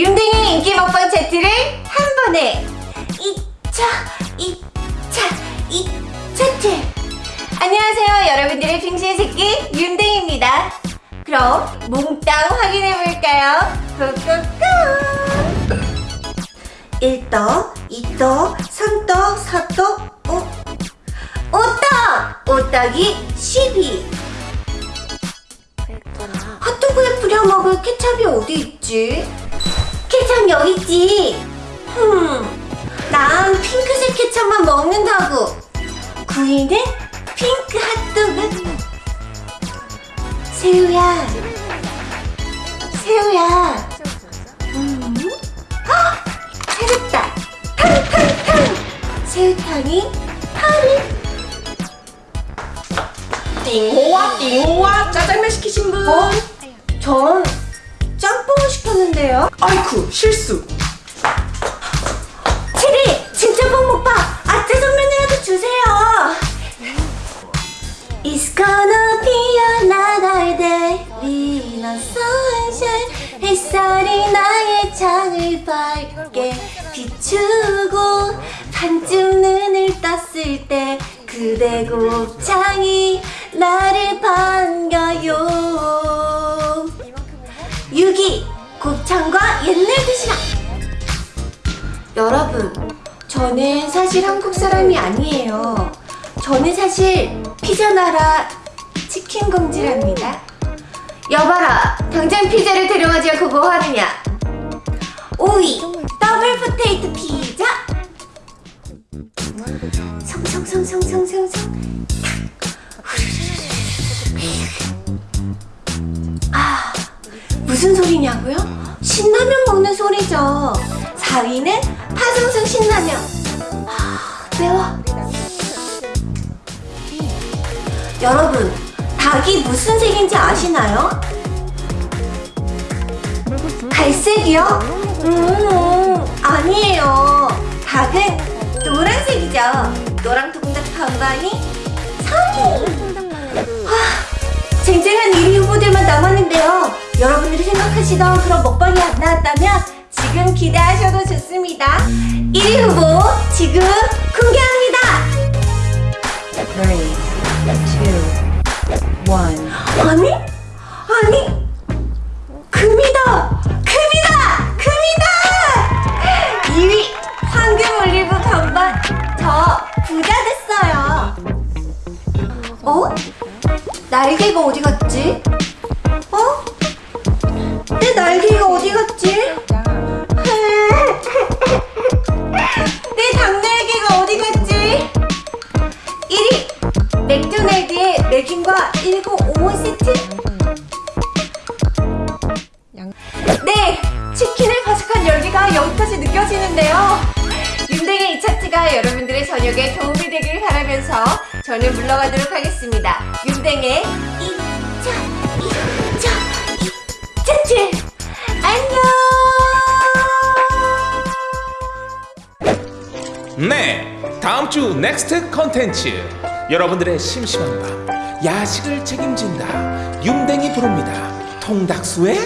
윤댕이 인기 먹방 차트를 한 번에 2차, 2차, 2차트 안녕하세요 여러분들의 빙신 새끼 윤댕입니다 그럼 몽땅 확인해볼까요? 꾹꾹꾹 1떡, 2떡, 3떡, 4떡, 5 5떡! 5떡이 12 핫도그에 뿌려 먹을 케찹이 어디 있지? 케찹 여기 있지. 흠, 난 핑크색 케찹만 먹는다고. 구이는 핑크 핫도그. 새우야, 새우야. 음, 아, 찾았다. 탕탕탕. 새우탕이 파리. 띵호와 띵호와 짜장면 시키신 분 어? 전 짬뽕을 시켰는데요. 아이쿠 실수 체리! 진짜 뽕 오빠! 아 짜장면이라도 주세요! It's gonna be another day on sunshine 햇살이 나의 창을 밝게 비추고 반쯤 눈을 떴을 때 그대 곱창이 나를 반 곱창과 옛날 드시락 여러분, 저는 사실 한국 사람이 아니에요. 저는 사실 피자 나라 치킨 공주랍니다. 여봐라, 당장 피자를 데려가지 않고 뭐 하느냐? 무슨 소리냐고요? 신라면 먹는 소리죠. 4위는 파성성 신라면. 아, 매워. 여러분, 닭이 무슨 색인지 아시나요? 갈색이요? 음, 아니에요. 닭은 노란색이죠. 노랑통닭 반반이 3위. 아, 쟁쟁한 1위 후보들만 남았는데요. 여러분들이 생각하시던 그런 먹방이 안 나왔다면 지금 기대하셔도 좋습니다. 1위 후보 지금 공개합니다. Three, two, one. 아니? 아니? 금이다! 금이다! 금이다! 2위 황금 올리브 반반 저 부자 됐어 날개가 어디 갔지? 어? 내 날개가 어디 갔지? 내 닭날개가 어디 갔지? 1위 맥도날드의 맥인과 1955 세트 네! 치킨의 바삭한 열기가 여기까지 느껴지는데요 이 차트가 여러분들의 저녁에 도움이 되길 바라면서 저는 물러가도록 하겠습니다. 윤댕의 2차 2차 2차트 안녕! 네, 다음 주 next 컨텐츠. 여러분들의 심심한 밤 야식을 책임진다. 윤댕이 부릅니다. 통닭수의